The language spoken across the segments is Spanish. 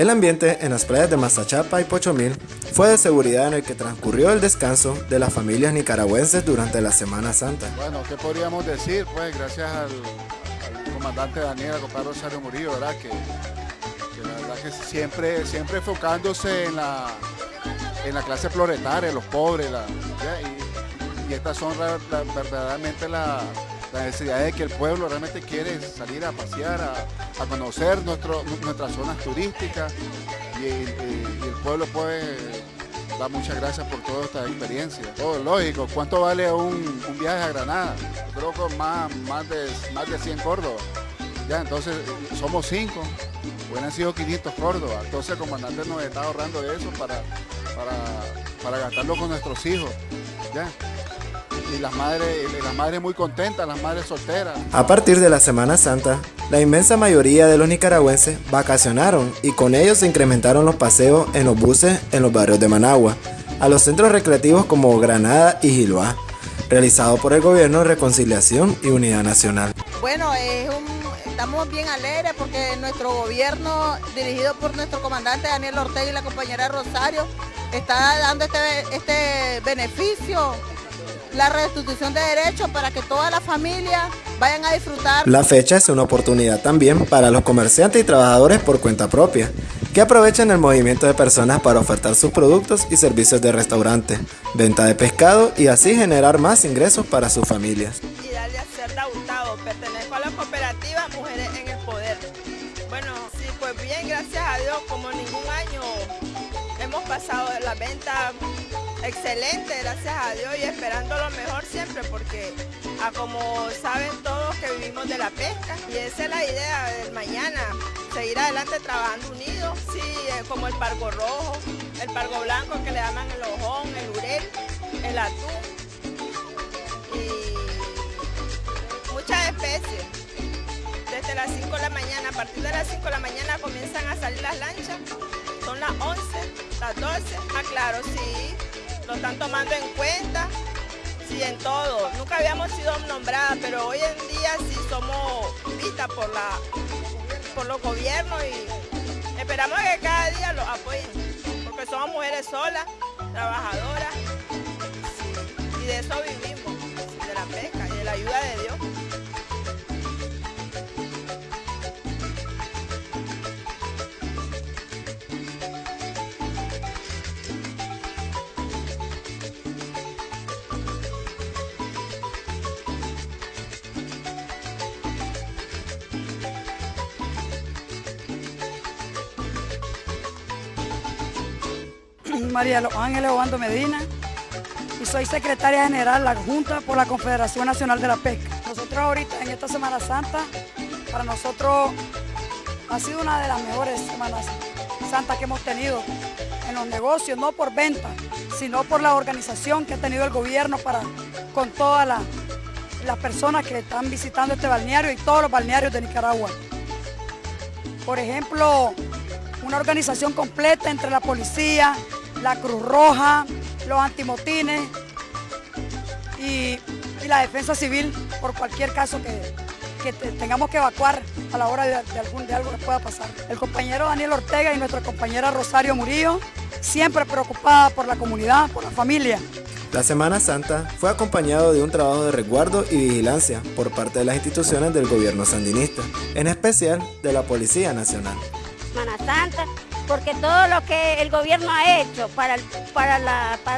El ambiente en las playas de Mazachapa y Pochomil fue de seguridad en el que transcurrió el descanso de las familias nicaragüenses durante la Semana Santa. Bueno, ¿qué podríamos decir? Pues gracias al, comandante Daniel, al compadre Rosario Murillo, ¿verdad? Que, la verdad que siempre, siempre enfocándose en la, en la clase proletaria, los pobres, y, estas son verdaderamente las la necesidad de que el pueblo realmente quiere salir a pasear, a, conocer nuestro, nuestras zonas turísticas y, el pueblo puede dar muchas gracias por toda esta experiencia. Todo lógico, ¿cuánto vale un, viaje a Granada? Yo creo que más, más, de, más de 100 Córdoba. Ya, entonces somos cinco, hubieran sido 500 Córdoba. Entonces el comandante nos está ahorrando eso para, para, para gastarlo con nuestros hijos. ¿ya? Y las madres, las madres muy contentas, las madres solteras. A partir de la Semana Santa, la inmensa mayoría de los nicaragüenses vacacionaron y con ellos se incrementaron los paseos en los buses en los barrios de Managua, a los centros recreativos como Granada y Giloá, realizado por el Gobierno de Reconciliación y Unidad Nacional. Bueno, estamos bien alegres porque nuestro gobierno, dirigido por nuestro comandante Daniel Ortega y la compañera Rosario, está dando este, este beneficio la restitución de derechos para que toda la familia vayan a disfrutar. La fecha es una oportunidad también para los comerciantes y trabajadores por cuenta propia, que aprovechan el movimiento de personas para ofertar sus productos y servicios de restaurante, venta de pescado y así generar más ingresos para sus familias. Y darle a ser pertenezco a la cooperativa Mujeres en el Poder. Bueno, sí, pues bien, gracias a Dios, como ningún año hemos pasado de la venta excelente, gracias a Dios, y esperando lo mejor siempre, porque a como saben todos que vivimos de la pesca, y esa es la idea del mañana, seguir adelante trabajando unidos, sí, eh, como el pargo rojo, el pargo blanco que le llaman el ojón, el urel, el atún, y muchas especies. Desde las 5 de la mañana, a partir de las 5 de la mañana comienzan a salir las lanchas, son las 11, las 12, ah claro, sí, lo están tomando en cuenta, sí, en todo. Nunca habíamos sido nombradas, pero hoy en día sí somos vistas por, la, por los gobiernos y esperamos que cada día los apoyen, porque somos mujeres solas, trabajadoras, y de eso vivimos, de la pesca y de la ayuda de María Los Ángeles Obando Medina y soy secretaria general la Junta por la Confederación Nacional de la Pesca. Nosotros ahorita en esta Semana Santa, para nosotros ha sido una de las mejores Semanas Santas que hemos tenido en los negocios, no por venta, sino por la organización que ha tenido el gobierno para con todas las personas que están visitando este balneario y todos los balnearios de Nicaragua. Por ejemplo, una organización completa entre la policía, la Cruz Roja, los antimotines y, la defensa civil por cualquier caso que, tengamos que evacuar a la hora de, algún, de algo que pueda pasar. El compañero Daniel Ortega y nuestra compañera Rosario Murillo, siempre preocupada por la comunidad, por la familia. La Semana Santa fue acompañado de un trabajo de resguardo y vigilancia por parte de las instituciones del gobierno sandinista, en especial de la Policía Nacional. Semana Santa porque todo lo que el gobierno ha hecho para, para,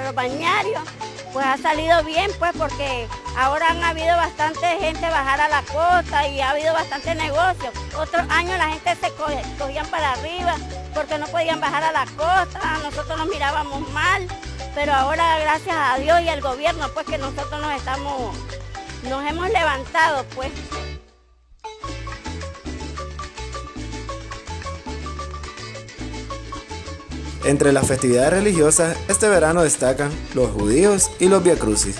los bañarios, pues ha salido bien, pues porque ahora han habido bastante gente bajar a la costa y ha habido bastante negocio. Otros años la gente se cogían para arriba porque no podían bajar a la costa, nosotros nos mirábamos mal, pero ahora gracias a Dios y al gobierno, pues que nosotros nos estamos, nos hemos levantado, pues. Entre las festividades religiosas, este verano destacan los judíos y los Via Crucis.